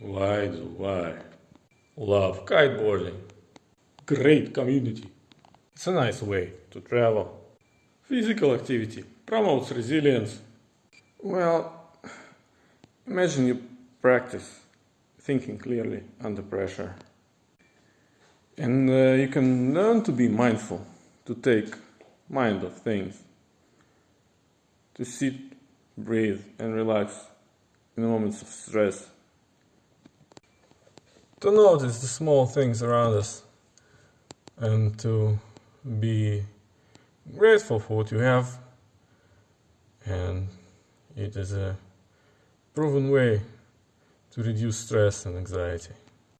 Why do I love kiteboarding? Great community. It's a nice way to travel. Physical activity promotes resilience. Well, imagine you practice thinking clearly under pressure. And uh, you can learn to be mindful, to take mind of things, to sit, breathe, and relax in moments of stress. To notice the small things around us and to be grateful for what you have. And it is a proven way to reduce stress and anxiety.